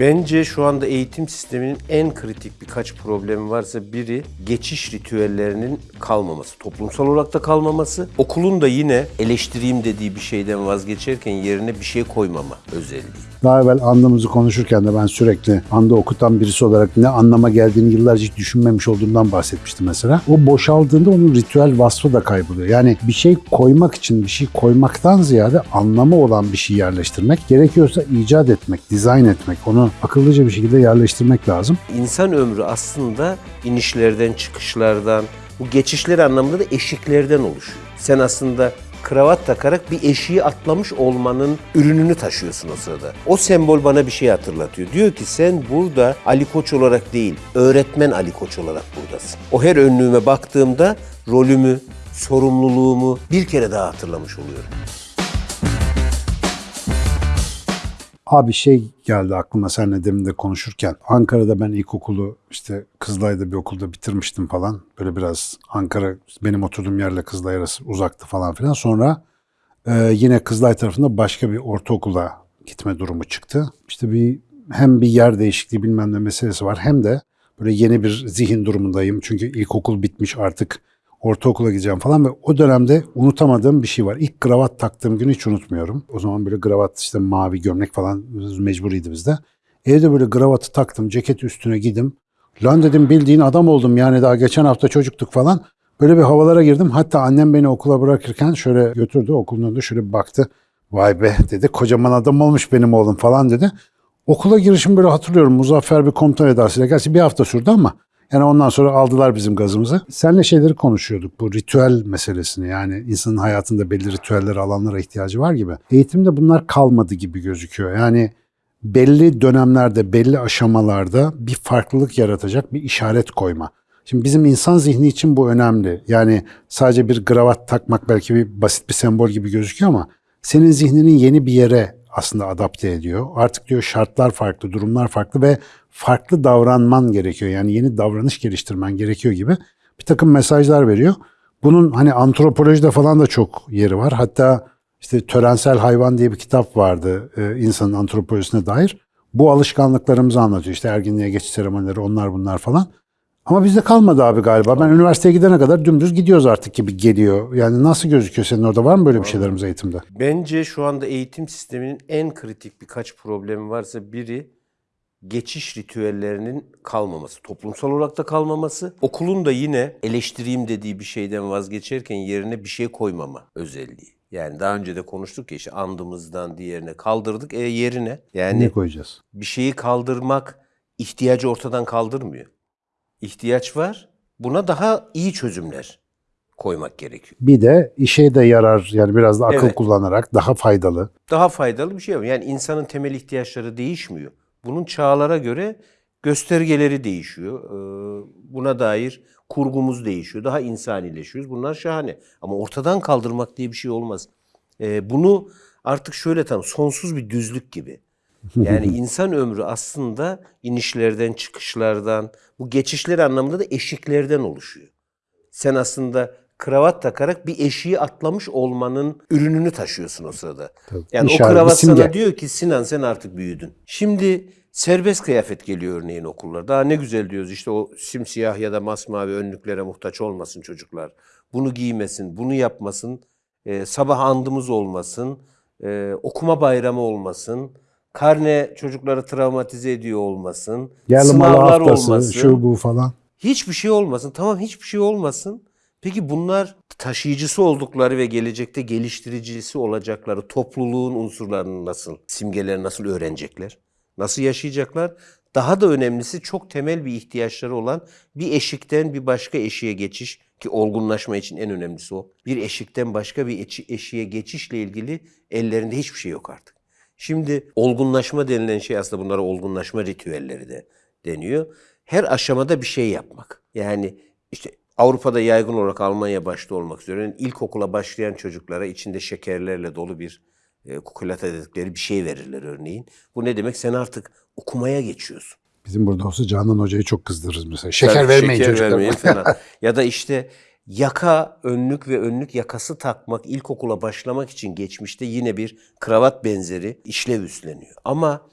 Bence şu anda eğitim sisteminin en kritik birkaç problemi varsa biri geçiş ritüellerinin kalmaması. Toplumsal olarak da kalmaması. Okulun da yine eleştireyim dediği bir şeyden vazgeçerken yerine bir şey koymama özelliği. Daha evvel andamızı konuşurken de ben sürekli anda okutan birisi olarak ne anlama geldiğini yıllarca hiç düşünmemiş olduğumdan bahsetmiştim mesela. O boşaldığında onun ritüel vasfı da kayboluyor. Yani bir şey koymak için bir şey koymaktan ziyade anlamı olan bir şey yerleştirmek, gerekiyorsa icat etmek, dizayn etmek, onu akıllıca bir şekilde yerleştirmek lazım. İnsan ömrü aslında inişlerden, çıkışlardan, bu geçişler anlamında da eşiklerden oluşuyor. Sen aslında kravat takarak bir eşiği atlamış olmanın ürününü taşıyorsun o sırada. O sembol bana bir şey hatırlatıyor. Diyor ki sen burada Ali Koç olarak değil, öğretmen Ali Koç olarak buradasın. O her önlüğüme baktığımda rolümü, sorumluluğumu bir kere daha hatırlamış oluyorum. Abi şey geldi aklıma seninle demin de konuşurken. Ankara'da ben ilkokulu işte Kızılay'da bir okulda bitirmiştim falan. Böyle biraz Ankara benim oturduğum yerle Kızılay arası uzaktı falan filan. Sonra e, yine Kızılay tarafında başka bir ortaokula gitme durumu çıktı. İşte bir hem bir yer değişikliği bilmem ne meselesi var hem de böyle yeni bir zihin durumundayım. Çünkü ilkokul bitmiş artık ortaokula gideceğim falan ve o dönemde unutamadığım bir şey var. İlk kravat taktığım günü hiç unutmuyorum. O zaman böyle kravat işte mavi gömlek falan mecburiydi bizde. Evde böyle kravatı taktım, ceket üstüne gidim. Lan dedim bildiğin adam oldum yani daha geçen hafta çocuktuk falan. Böyle bir havalara girdim. Hatta annem beni okula bırakırken şöyle götürdü. Okulun önünde şöyle bir baktı. Vay be dedi kocaman adam olmuş benim oğlum falan dedi. Okula girişim böyle hatırlıyorum. Muzaffer bir komutan edasıyla. Gerçi bir hafta sürdü ama yani ondan sonra aldılar bizim gazımızı. Seninle şeyleri konuşuyorduk. Bu ritüel meselesini yani insanın hayatında belli ritüeller alanlara ihtiyacı var gibi. Eğitimde bunlar kalmadı gibi gözüküyor. Yani belli dönemlerde, belli aşamalarda bir farklılık yaratacak bir işaret koyma. Şimdi bizim insan zihni için bu önemli. Yani sadece bir kravat takmak belki bir basit bir sembol gibi gözüküyor ama senin zihninin yeni bir yere aslında adapte ediyor. Artık diyor şartlar farklı, durumlar farklı ve farklı davranman gerekiyor. Yani yeni davranış geliştirmen gerekiyor gibi bir takım mesajlar veriyor. Bunun hani antropolojide falan da çok yeri var. Hatta işte Törensel Hayvan diye bir kitap vardı e, insanın antropolojisine dair. Bu alışkanlıklarımızı anlatıyor. İşte erginliğe geçiş seremonileri onlar bunlar falan. Ama bizde kalmadı abi galiba. Ben üniversiteye gidene kadar dümdüz gidiyoruz artık gibi geliyor. Yani nasıl gözüküyor senin orada? Var mı böyle bir şeylerimiz eğitimde? Bence şu anda eğitim sisteminin en kritik birkaç problemi varsa biri geçiş ritüellerinin kalmaması. Toplumsal olarak da kalmaması. Okulun da yine eleştireyim dediği bir şeyden vazgeçerken yerine bir şey koymama özelliği. Yani daha önce de konuştuk ya işte andımızdan diğerine kaldırdık. E yerine yani Ne koyacağız? bir şeyi kaldırmak ihtiyacı ortadan kaldırmıyor. İhtiyaç var. Buna daha iyi çözümler koymak gerekiyor. Bir de işe de yarar yani biraz da akıl Evet. kullanarak daha faydalı. Daha faydalı bir şey var. Yani insanın temel ihtiyaçları değişmiyor. Bunun çağlara göre göstergeleri değişiyor. Ee, Buna dair kurgumuz değişiyor. Daha insanileşiyoruz. Bunlar şahane. Ama ortadan kaldırmak diye bir şey olmaz. Ee, Bunu artık şöyle tam sonsuz bir düzlük gibi. Yani insan ömrü aslında inişlerden, çıkışlardan, bu geçişler anlamında da eşiklerden oluşuyor. Sen aslında kravat takarak bir eşiği atlamış olmanın ürününü taşıyorsun o sırada. Yani İşaret, o kravat sana diyor ki Sinan sen artık büyüdün. Şimdi serbest kıyafet geliyor örneğin okullar. Daha ne güzel diyoruz işte o simsiyah ya da masmavi önlüklere muhtaç olmasın çocuklar. Bunu giymesin, bunu yapmasın, e, sabah andımız olmasın, e, okuma bayramı olmasın, karne çocukları travmatize ediyor olmasın, malı sınavlar haftası, olmasın. şu bu falan. Hiçbir şey olmasın. Tamam hiçbir şey olmasın. Peki bunlar taşıyıcısı oldukları ve gelecekte geliştiricisi olacakları topluluğun unsurlarını nasıl, simgeleri nasıl öğrenecekler? Nasıl yaşayacaklar? Daha da önemlisi çok temel bir ihtiyaçları olan bir eşikten bir başka eşiğe geçiş ki olgunlaşma için en önemlisi o. Bir eşikten başka bir eşi- eşiğe geçişle ilgili ellerinde hiçbir şey yok artık. Şimdi olgunlaşma denilen şey aslında bunlara olgunlaşma ritüelleri de deniyor. Her aşamada bir şey yapmak. Yani işte Avrupa'da yaygın olarak Almanya başta olmak üzere ilkokula başlayan çocuklara içinde şekerlerle dolu bir e, kukulata dedikleri bir şey verirler örneğin. Bu ne demek? Sen artık okumaya geçiyorsun. Bizim burada olsa Canan Hoca'yı çok kızdırırız mesela. Şeker Tabii vermeyin şeker vermeyin falan. ya da işte yaka, önlük ve önlük yakası takmak ilkokula başlamak için geçmişte yine bir kravat benzeri işlev üstleniyor. Ama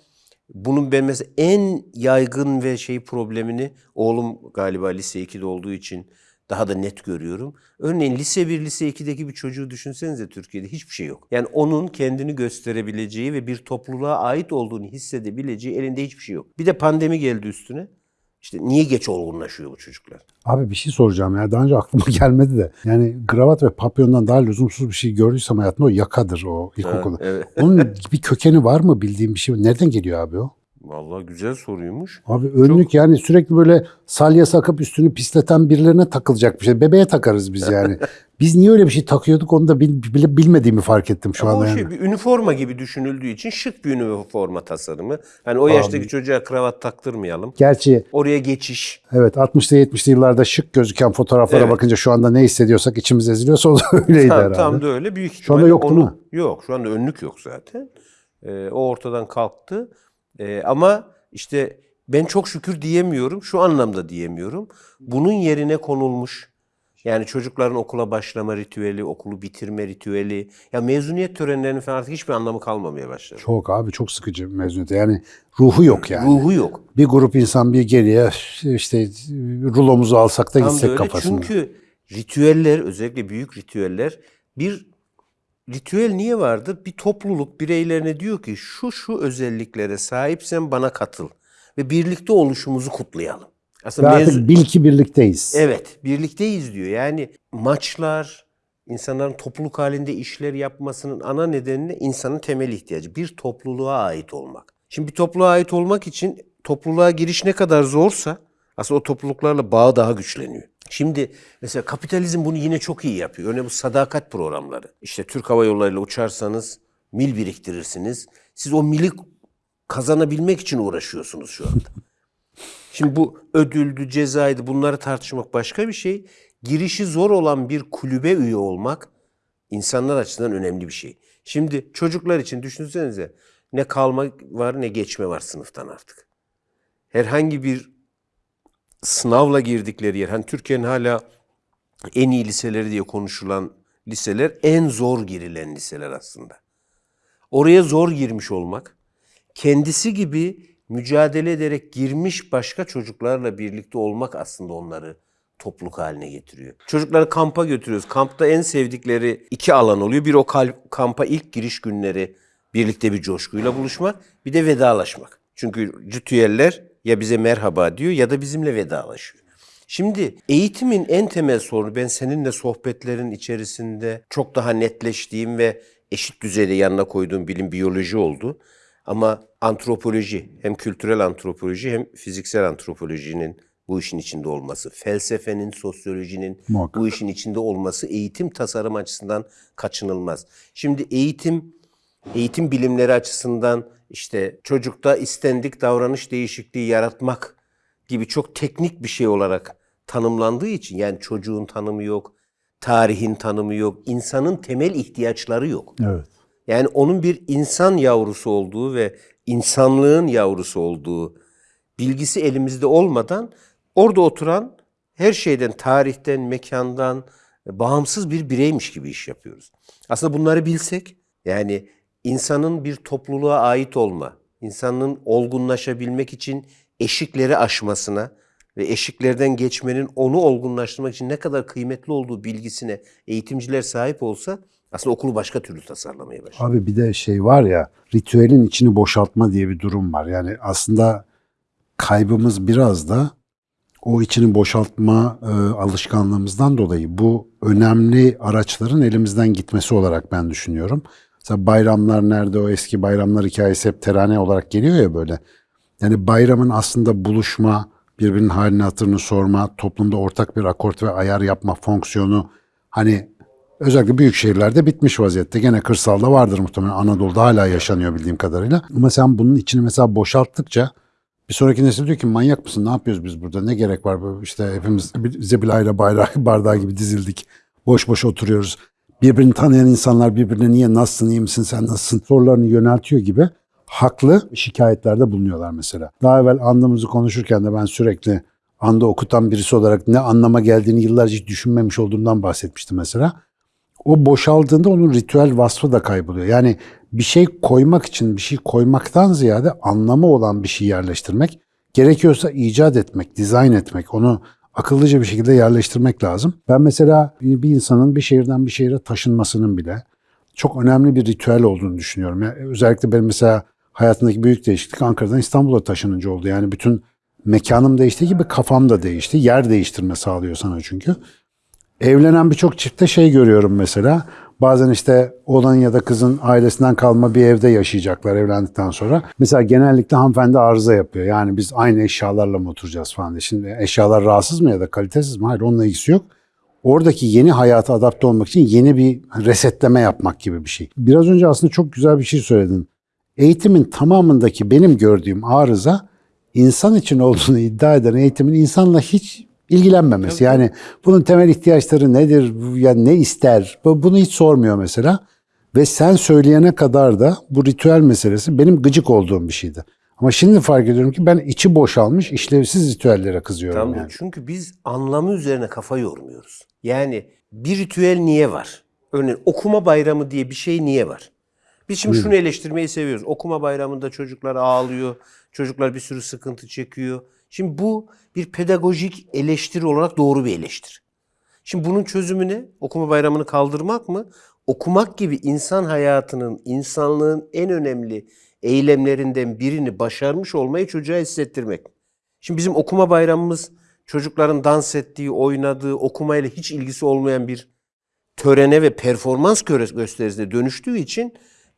Bunun ben mesela en yaygın ve şey problemini oğlum galiba lise 2'de olduğu için daha da net görüyorum. Örneğin lise 1, lise 2'deki bir çocuğu düşünsenize Türkiye'de hiçbir şey yok. Yani onun kendini gösterebileceği ve bir topluluğa ait olduğunu hissedebileceği elinde hiçbir şey yok. Bir de pandemi geldi üstüne. İşte niye geç olgunlaşıyor bu çocuklar? Abi bir şey soracağım ya. Daha önce aklıma gelmedi de. Yani kravat ve papyondan daha lüzumsuz bir şey gördüysem hayatımda o yakadır o ilkokulda. evet. Onun bir kökeni var mı bildiğim bir şey? Nereden geliyor abi o? Vallahi güzel soruymuş. Abi önlük yani sürekli böyle salya sakıp üstünü pisleten birilerine takılacak bir şey. Bebeğe takarız biz yani. biz niye öyle bir şey takıyorduk onu da bil- bilmediğimi fark ettim şu anda o yani. şey bir üniforma gibi düşünüldüğü için şık bir üniforma tasarımı. Hani o yaştaki çocuğa kravat taktırmayalım. Gerçi Oraya geçiş. evet 60'lı 70'li yıllarda şık gözüken fotoğraflara Evet. bakınca şu anda ne hissediyorsak içimiz eziliyorsa o da öyleydi Tam, herhalde. tam da öyle büyük Şu anda ihtimalle yok değil onu- mi? Yok şu anda önlük yok zaten. Ee, o ortadan kalktı. Ee, ama işte ben çok şükür diyemiyorum. Şu anlamda diyemiyorum. Bunun yerine konulmuş yani çocukların okula başlama ritüeli, okulu bitirme ritüeli. Ya mezuniyet törenlerinin falan artık hiçbir anlamı kalmamaya başladı. Çok abi çok sıkıcı mezuniyet. Yani ruhu yok yani. Ruhu yok. Bir grup insan bir geriye işte rulomuzu alsak da Tam gitsek öyle. kafasında. Çünkü ritüeller özellikle büyük ritüeller bir ritüel niye vardır? Bir topluluk bireylerine diyor ki şu şu özelliklere sahipsen bana katıl ve birlikte oluşumuzu kutlayalım. Aslında artık mevzu- bil ki birlikteyiz. Evet, birlikteyiz diyor. Yani maçlar, insanların topluluk halinde işler yapmasının ana nedeni insanın temel ihtiyacı. Bir topluluğa ait olmak. Şimdi bir topluluğa ait olmak için topluluğa giriş ne kadar zorsa aslında o topluluklarla bağ daha güçleniyor. Şimdi mesela kapitalizm bunu yine çok iyi yapıyor. Örneğin bu sadakat programları. İşte Türk Hava Yolları ile uçarsanız mil biriktirirsiniz. Siz o mili kazanabilmek için uğraşıyorsunuz şu anda. Şimdi bu ödüldü, cezaydı bunları tartışmak başka bir şey. Girişi zor olan bir kulübe üye olmak insanlar açısından önemli bir şey. Şimdi çocuklar için düşünsenize ne kalma var ne geçme var sınıftan artık. Herhangi bir sınavla girdikleri yer, hani Türkiye'nin hala en iyi liseleri diye konuşulan liseler en zor girilen liseler aslında. Oraya zor girmiş olmak, kendisi gibi mücadele ederek girmiş başka çocuklarla birlikte olmak aslında onları topluluk haline getiriyor. Çocukları kampa götürüyoruz. Kampta en sevdikleri iki alan oluyor. Bir o kampa ilk giriş günleri birlikte bir coşkuyla buluşmak, bir de vedalaşmak. Çünkü ritüeller ya bize merhaba diyor ya da bizimle vedalaşıyor. Şimdi eğitimin en temel sorunu ben seninle sohbetlerin içerisinde çok daha netleştiğim ve eşit düzeyde yanına koyduğum bilim biyoloji oldu. Ama antropoloji hem kültürel antropoloji hem fiziksel antropolojinin bu işin içinde olması, felsefenin, sosyolojinin Muhakkak. bu işin içinde olması eğitim tasarım açısından kaçınılmaz. Şimdi eğitim eğitim bilimleri açısından işte çocukta istendik davranış değişikliği yaratmak gibi çok teknik bir şey olarak tanımlandığı için yani çocuğun tanımı yok, tarihin tanımı yok, insanın temel ihtiyaçları yok. Evet. Yani onun bir insan yavrusu olduğu ve insanlığın yavrusu olduğu bilgisi elimizde olmadan orada oturan her şeyden, tarihten, mekandan bağımsız bir bireymiş gibi iş yapıyoruz. Aslında bunları bilsek yani insanın bir topluluğa ait olma, insanın olgunlaşabilmek için eşikleri aşmasına ve eşiklerden geçmenin onu olgunlaştırmak için ne kadar kıymetli olduğu bilgisine eğitimciler sahip olsa aslında okulu başka türlü tasarlamaya başlar. Abi bir de şey var ya ritüelin içini boşaltma diye bir durum var. Yani aslında kaybımız biraz da o içini boşaltma e, alışkanlığımızdan dolayı bu önemli araçların elimizden gitmesi olarak ben düşünüyorum. Mesela bayramlar nerede o eski bayramlar hikayesi hep terane olarak geliyor ya böyle. Yani bayramın aslında buluşma, birbirinin halini hatırını sorma, toplumda ortak bir akort ve ayar yapma fonksiyonu hani özellikle büyük şehirlerde bitmiş vaziyette. Gene kırsalda vardır muhtemelen. Anadolu'da hala yaşanıyor bildiğim kadarıyla. Ama sen bunun içini mesela boşalttıkça bir sonraki nesil diyor ki manyak mısın ne yapıyoruz biz burada ne gerek var işte hepimiz zebilayla bayrağı bardağı gibi dizildik boş boş oturuyoruz. Birbirini tanıyan insanlar birbirine niye nasılsın iyi misin sen nasılsın sorularını yöneltiyor gibi haklı şikayetlerde bulunuyorlar mesela. Daha evvel andımızı konuşurken de ben sürekli anda okutan birisi olarak ne anlama geldiğini yıllarca hiç düşünmemiş olduğumdan bahsetmiştim mesela. o boşaldığında onun ritüel vasfı da kayboluyor. Yani bir şey koymak için bir şey koymaktan ziyade anlamı olan bir şey yerleştirmek, gerekiyorsa icat etmek, dizayn etmek, onu akıllıca bir şekilde yerleştirmek lazım. Ben mesela bir insanın bir şehirden bir şehire taşınmasının bile çok önemli bir ritüel olduğunu düşünüyorum. Yani özellikle benim mesela hayatımdaki büyük değişiklik Ankara'dan İstanbul'a taşınınca oldu. Yani bütün mekanım değiştiği gibi kafam da değişti. Yer değiştirme sağlıyor sana çünkü. Evlenen birçok çiftte şey görüyorum mesela. Bazen işte oğlan ya da kızın ailesinden kalma bir evde yaşayacaklar evlendikten sonra. Mesela genellikle hanımefendi arıza yapıyor. Yani biz aynı eşyalarla mı oturacağız falan diye. Şimdi eşyalar rahatsız mı ya da kalitesiz mi? Hayır onunla ilgisi yok. Oradaki yeni hayata adapte olmak için yeni bir resetleme yapmak gibi bir şey. Biraz önce aslında çok güzel bir şey söyledin. Eğitimin tamamındaki benim gördüğüm arıza insan için olduğunu iddia eden eğitimin insanla hiç ilgilenmemesi. Yani bunun temel ihtiyaçları nedir, yani ne ister, bu- bunu hiç sormuyor mesela. Ve sen söyleyene kadar da bu ritüel meselesi benim gıcık olduğum bir şeydi. Ama şimdi fark ediyorum ki ben içi boşalmış, işlevsiz ritüellere kızıyorum Tam yani. Çünkü biz anlamı üzerine kafa yormuyoruz. Yani bir ritüel niye var? Örneğin okuma bayramı diye bir şey niye var? Biz şimdi şunu eleştirmeyi seviyoruz. Okuma bayramında çocuklar ağlıyor, çocuklar bir sürü sıkıntı çekiyor. Şimdi bu bir pedagojik eleştiri olarak doğru bir eleştiri. Şimdi bunun çözümü ne? Okuma bayramını kaldırmak mı? Okumak gibi insan hayatının, insanlığın en önemli eylemlerinden birini başarmış olmayı çocuğa hissettirmek. Şimdi bizim okuma bayramımız çocukların dans ettiği, oynadığı, okumayla hiç ilgisi olmayan bir törene ve performans gösterisine dönüştüğü için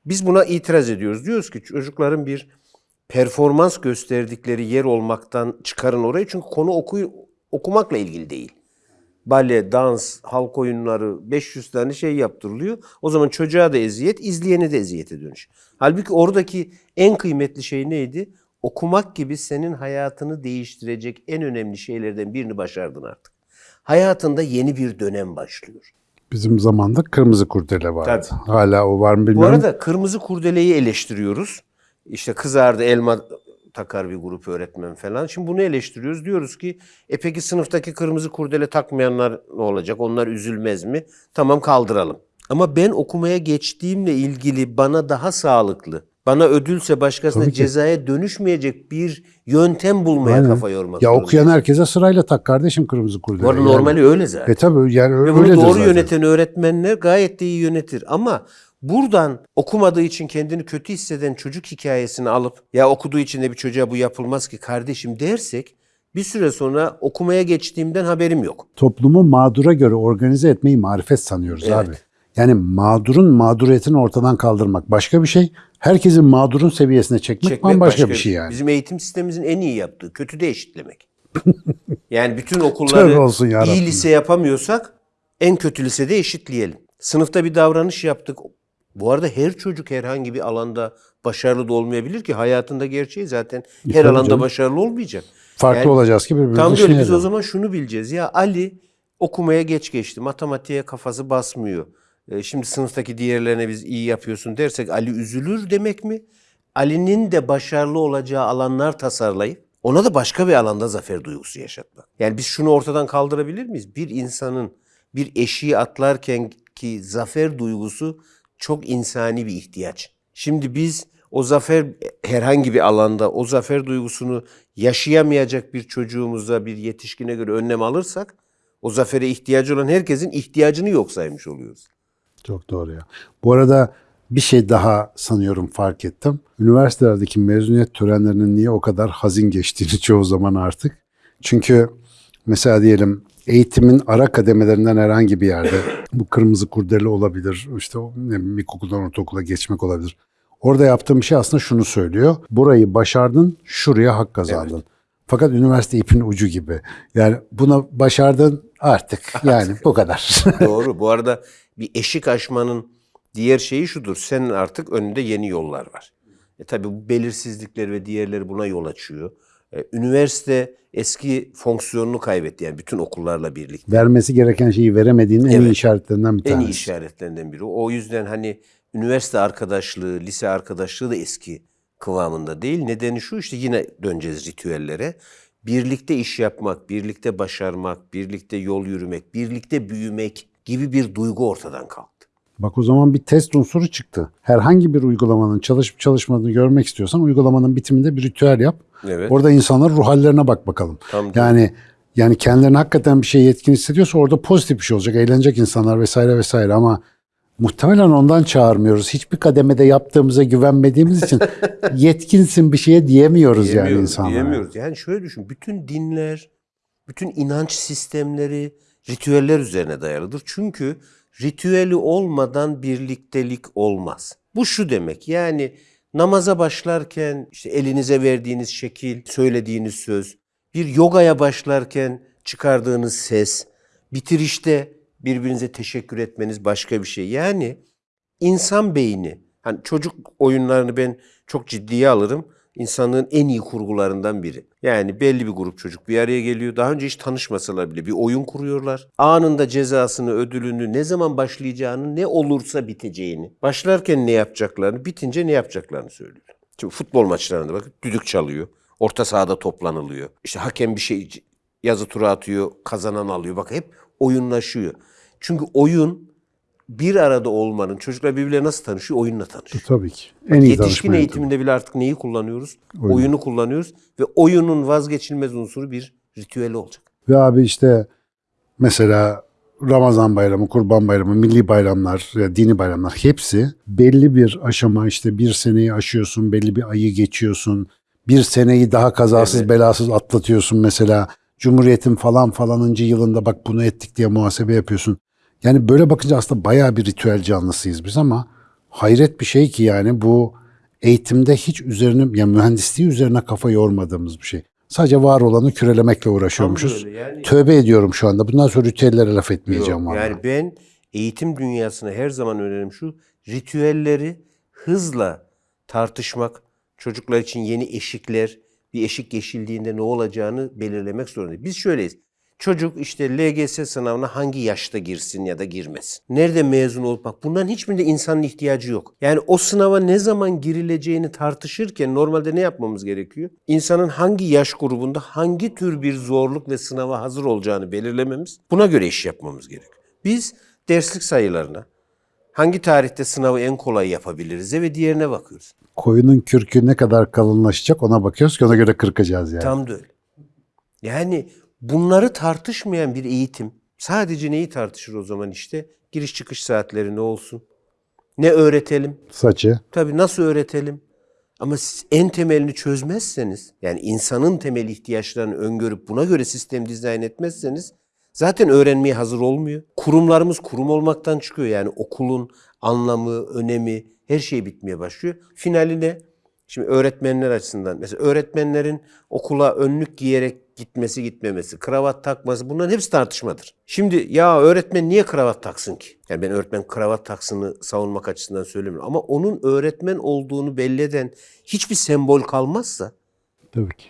biz buna itiraz ediyoruz. Diyoruz ki çocukların bir performans gösterdikleri yer olmaktan çıkarın orayı çünkü konu oku, okumakla ilgili değil. Bale, dans, halk oyunları 500 tane şey yaptırılıyor. O zaman çocuğa da eziyet, izleyene de eziyete dönüş. Halbuki oradaki en kıymetli şey neydi? Okumak gibi senin hayatını değiştirecek en önemli şeylerden birini başardın artık. Hayatında yeni bir dönem başlıyor. Bizim zamanda kırmızı kurdele vardı. Tabii. Hala o var mı Bu bilmiyorum. arada kırmızı kurdeleyi eleştiriyoruz. İşte kızardı elma takar bir grup öğretmen falan. Şimdi bunu eleştiriyoruz. Diyoruz ki e peki sınıftaki kırmızı kurdele takmayanlar ne olacak? Onlar üzülmez mi? Tamam kaldıralım. Ama ben okumaya geçtiğimle ilgili bana daha sağlıklı, bana ödülse başkasına Tabii ki. cezaya dönüşmeyecek bir yöntem bulmaya Aynen. kafa yormak Ya zorundayız. okuyan herkese sırayla tak kardeşim kırmızı kurdele. Bu arada normali öyle zaten. E tabii yani Ve bunu doğru zaten. yöneten öğretmenler gayet de iyi yönetir. Ama buradan okumadığı için kendini kötü hisseden çocuk hikayesini alıp ya okuduğu için de bir çocuğa bu yapılmaz ki kardeşim dersek bir süre sonra okumaya geçtiğimden haberim yok. Toplumu mağdura göre organize etmeyi marifet sanıyoruz Evet. abi. Yani mağdurun mağduriyetini ortadan kaldırmak başka bir şey. Herkesin mağdurun seviyesine çekmek, Çekmek bambaşka bir şey yani. Bizim eğitim sistemimizin en iyi yaptığı kötü de eşitlemek. yani bütün okulları olsun iyi lise yapamıyorsak en kötü lisede eşitleyelim. Sınıfta bir davranış yaptık. Bu arada her çocuk herhangi bir alanda başarılı da olmayabilir ki hayatında gerçeği zaten her tabii alanda canım. başarılı olmayacak. Farklı Yani olacağız ki birbirimizi Tam böyle biz o zaman şunu bileceğiz. Ya Ali okumaya geç geçti. Matematiğe kafası basmıyor. E, şimdi sınıftaki diğerlerine biz iyi yapıyorsun dersek Ali üzülür demek mi? Ali'nin de başarılı olacağı alanlar tasarlayıp ona da başka bir alanda zafer duygusu yaşatmak. Yani biz şunu ortadan kaldırabilir miyiz? Bir insanın bir eşiği atlarken ki zafer duygusu çok insani bir ihtiyaç. Şimdi biz o zafer herhangi bir alanda o zafer duygusunu yaşayamayacak bir çocuğumuza, bir yetişkine göre önlem alırsak o zafere ihtiyacı olan herkesin ihtiyacını yok saymış oluyoruz. Çok doğru ya. Bu arada bir şey daha sanıyorum fark ettim. Üniversitelerdeki mezuniyet törenlerinin niye o kadar hazin geçtiğini çoğu zaman artık. Çünkü mesela diyelim eğitimin ara kademelerinden herhangi bir yerde bu kırmızı kurdele olabilir. işte ne ilkokuldan ortaokula geçmek olabilir. Orada yaptığım şey aslında şunu söylüyor. Burayı başardın, şuraya hak kazandın. Fakat üniversite ipin ucu gibi. Yani buna başardın artık. Yani bu kadar. Doğru. Bu arada bir eşik aşmanın diğer şeyi şudur. Senin artık önünde yeni yollar var. E tabii bu belirsizlikler ve diğerleri buna yol açıyor. E, üniversite eski fonksiyonunu kaybetti yani bütün okullarla birlikte. vermesi gereken şeyi veremediğinin en iyi Evet. işaretlerinden bir En tanesi. iyi işaretlerinden biri. O yüzden hani üniversite arkadaşlığı, lise arkadaşlığı da eski kıvamında değil. Nedeni şu işte yine döneceğiz ritüellere. Birlikte iş yapmak, birlikte başarmak, birlikte yol yürümek, birlikte büyümek gibi bir duygu ortadan kalktı. Bak o zaman bir test unsuru çıktı. Herhangi bir uygulamanın çalışıp çalışmadığını görmek istiyorsan uygulamanın bitiminde bir ritüel yap. Evet. Orada insanların ruh hallerine bak bakalım. Tam yani yani kendilerini hakikaten bir şey yetkin hissediyorsa orada pozitif bir şey olacak. Eğlenecek insanlar vesaire vesaire ama muhtemelen ondan çağırmıyoruz. Hiçbir kademede yaptığımıza güvenmediğimiz için yetkinsin bir şeye diyemiyoruz yani Diyemiyoruz, insanlara. diyemiyoruz. Yani şöyle düşün. Bütün dinler, bütün inanç sistemleri ritüeller üzerine dayalıdır. Çünkü ritüeli olmadan birliktelik olmaz. Bu şu demek. Yani namaza başlarken işte elinize verdiğiniz şekil, söylediğiniz söz, bir yogaya başlarken çıkardığınız ses, bitirişte birbirinize teşekkür etmeniz başka bir şey. Yani insan beyni, hani çocuk oyunlarını ben çok ciddiye alırım. İnsanlığın en iyi kurgularından biri. Yani belli bir grup çocuk bir araya geliyor. Daha önce hiç tanışmasalar bile bir oyun kuruyorlar. Anında cezasını, ödülünü, ne zaman başlayacağını, ne olursa biteceğini, başlarken ne yapacaklarını, bitince ne yapacaklarını söylüyor. Şimdi futbol maçlarında bakın düdük çalıyor. Orta sahada toplanılıyor. İşte hakem bir şey yazı tura atıyor, kazanan alıyor. Bak hep oyunlaşıyor. Çünkü oyun bir arada olmanın, çocuklar birbirleriyle nasıl tanışıyor? Oyunla tanışıyor. Tabii ki. En iyi Yetişkin eğitiminde bile artık neyi kullanıyoruz? Oyun. Oyunu kullanıyoruz ve oyunun vazgeçilmez unsuru bir ritüeli olacak. Ve abi işte mesela Ramazan bayramı, Kurban bayramı, milli bayramlar, ya dini bayramlar hepsi belli bir aşama işte bir seneyi aşıyorsun, belli bir ayı geçiyorsun. Bir seneyi daha kazasız Evet. belasız atlatıyorsun mesela. Cumhuriyetin falan falanıncı yılında bak bunu ettik diye muhasebe yapıyorsun. Yani böyle bakınca aslında bayağı bir ritüel canlısıyız biz ama hayret bir şey ki yani bu eğitimde hiç üzerine yani mühendisliği üzerine kafa yormadığımız bir şey. Sadece var olanı kürelemekle uğraşıyormuşuz. yani. Tövbe ediyorum şu anda. Bundan sonra ritüellere laf etmeyeceğim Yok, yani ben eğitim dünyasına her zaman önerim şu. Ritüelleri hızla tartışmak, çocuklar için yeni eşikler, bir eşik geçildiğinde ne olacağını belirlemek zorundayız. Biz şöyleyiz. Çocuk işte LGS sınavına hangi yaşta girsin ya da girmesin? Nerede mezun olup bak bunların hiçbirinde insanın ihtiyacı yok. Yani o sınava ne zaman girileceğini tartışırken normalde ne yapmamız gerekiyor? İnsanın hangi yaş grubunda hangi tür bir zorluk ve sınava hazır olacağını belirlememiz, buna göre iş yapmamız gerekiyor. Biz derslik sayılarına, hangi tarihte sınavı en kolay yapabiliriz ve diğerine bakıyoruz. Koyunun kürkü ne kadar kalınlaşacak ona bakıyoruz ki ona göre kırkacağız yani. Tam da öyle. Yani bunları tartışmayan bir eğitim sadece neyi tartışır o zaman işte? Giriş çıkış saatleri ne olsun? Ne öğretelim? Saçı. Tabii nasıl öğretelim? Ama siz en temelini çözmezseniz, yani insanın temel ihtiyaçlarını öngörüp buna göre sistem dizayn etmezseniz zaten öğrenmeye hazır olmuyor. Kurumlarımız kurum olmaktan çıkıyor. Yani okulun anlamı, önemi, her şey bitmeye başlıyor. Finali ne? Şimdi öğretmenler açısından mesela öğretmenlerin okula önlük giyerek gitmesi gitmemesi, kravat takması bunların hepsi tartışmadır. Şimdi ya öğretmen niye kravat taksın ki? Yani ben öğretmen kravat taksını savunmak açısından söylemiyorum. Ama onun öğretmen olduğunu belli eden hiçbir sembol kalmazsa Tabii ki.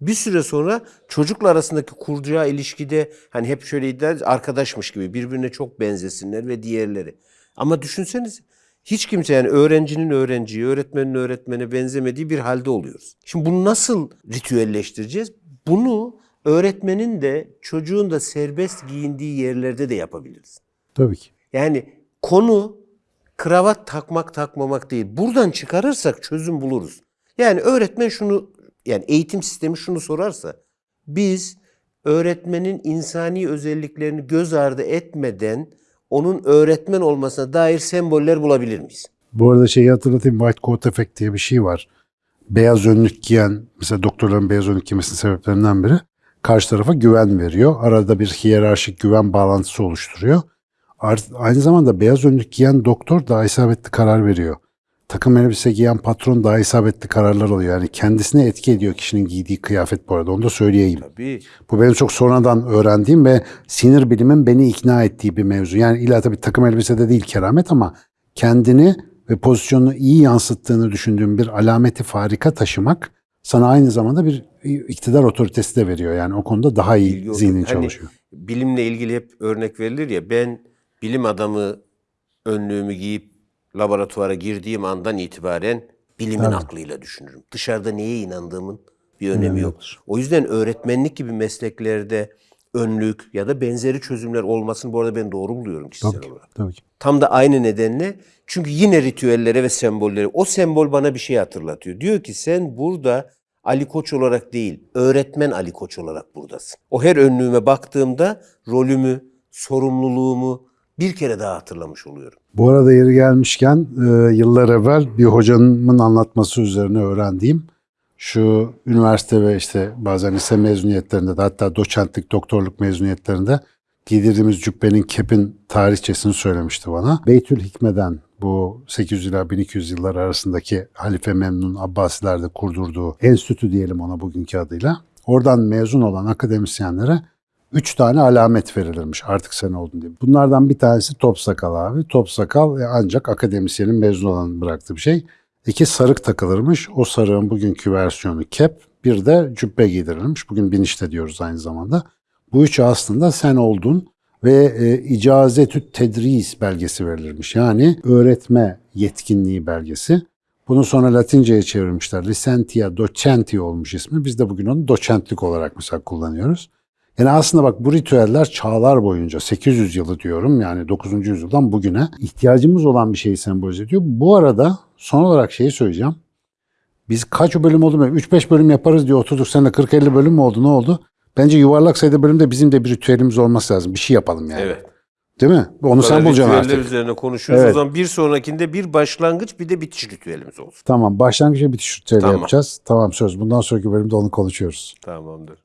bir süre sonra çocukla arasındaki kuracağı ilişkide hani hep şöyle iddia arkadaşmış gibi birbirine çok benzesinler ve diğerleri. Ama düşünseniz hiç kimse yani öğrencinin öğrenciye, öğretmenin öğretmene benzemediği bir halde oluyoruz. Şimdi bunu nasıl ritüelleştireceğiz? Bunu öğretmenin de çocuğun da serbest giyindiği yerlerde de yapabiliriz. Tabii ki. Yani konu kravat takmak takmamak değil. Buradan çıkarırsak çözüm buluruz. Yani öğretmen şunu yani eğitim sistemi şunu sorarsa biz öğretmenin insani özelliklerini göz ardı etmeden onun öğretmen olmasına dair semboller bulabilir miyiz? Bu arada şeyi hatırlatayım. White coat effect diye bir şey var. Beyaz önlük giyen, mesela doktorların beyaz önlük giymesinin sebeplerinden biri karşı tarafa güven veriyor. Arada bir hiyerarşik güven bağlantısı oluşturuyor. Aynı zamanda beyaz önlük giyen doktor daha isabetli karar veriyor. Takım elbise giyen patron daha isabetli kararlar alıyor. Yani kendisine etki ediyor kişinin giydiği kıyafet bu arada. Onu da söyleyeyim. Tabii. Bu benim çok sonradan öğrendiğim ve sinir bilimin beni ikna ettiği bir mevzu. Yani illa tabii takım elbisede değil keramet ama kendini ve pozisyonunu iyi yansıttığını düşündüğüm bir alameti farika taşımak sana aynı zamanda bir iktidar otoritesi de veriyor. Yani o konuda daha iyi Bilgi zihnin. Hani çalışıyor. bilimle ilgili hep örnek verilir ya ben bilim adamı önlüğümü giyip laboratuvara girdiğim andan itibaren bilimin aklıyla düşünürüm. Dışarıda neye inandığımın bir önemi yok. O yüzden öğretmenlik gibi mesleklerde önlük ya da benzeri çözümler olmasını bu arada ben doğru buluyorum kişisel Tabii ki. olarak. Tabii ki. Tam da aynı nedenle çünkü yine ritüellere ve sembollere o sembol bana bir şey hatırlatıyor. Diyor ki sen burada Ali Koç olarak değil, öğretmen Ali Koç olarak buradasın. O her önlüğüme baktığımda rolümü, sorumluluğumu bir kere daha hatırlamış oluyorum. Bu arada yeri gelmişken e, yıllar evvel bir hocamın anlatması üzerine öğrendiğim şu üniversite ve işte bazen lise mezuniyetlerinde de hatta doçentlik, doktorluk mezuniyetlerinde giydirdiğimiz cübbenin kepin tarihçesini söylemişti bana. Beytül Hikme'den bu 800 ila 1200 yıllar arasındaki Halife Memnun Abbasilerde kurdurduğu enstitü diyelim ona bugünkü adıyla. Oradan mezun olan akademisyenlere Üç tane alamet verilirmiş artık sen oldun diye. Bunlardan bir tanesi top sakal abi. Top sakal e, ancak akademisyenin mezun olan bıraktığı bir şey. İki sarık takılırmış. O sarığın bugünkü versiyonu kep. Bir de cübbe giydirilmiş. Bugün binişte diyoruz aynı zamanda. Bu üçü aslında sen oldun ve e, icazetü tedris belgesi verilirmiş. Yani öğretme yetkinliği belgesi. Bunu sonra Latinceye çevirmişler. Licentia docenti olmuş ismi. Biz de bugün onu doçentlik olarak mesela kullanıyoruz. Yani aslında bak bu ritüeller çağlar boyunca 800 yılı diyorum yani 9. yüzyıldan bugüne ihtiyacımız olan bir şeyi sembolize ediyor. Bu arada son olarak şeyi söyleyeceğim. Biz kaç bölüm oldu mu? 3-5 bölüm yaparız diye oturduk. Seninle 40-50 bölüm mü oldu? Ne oldu? Bence yuvarlak sayıda bölümde bizim de bir ritüelimiz olması lazım. Bir şey yapalım yani. Evet. Değil mi? Onu sen bulacaksın ritüeller artık. üzerine konuşuyoruz. Evet. O zaman bir sonrakinde bir başlangıç bir de bitiş ritüelimiz olsun. Tamam. Başlangıç ve bitiş ritüeli Tamam. yapacağız. Tamam söz. Bundan sonraki bölümde onu konuşuyoruz. Tamamdır.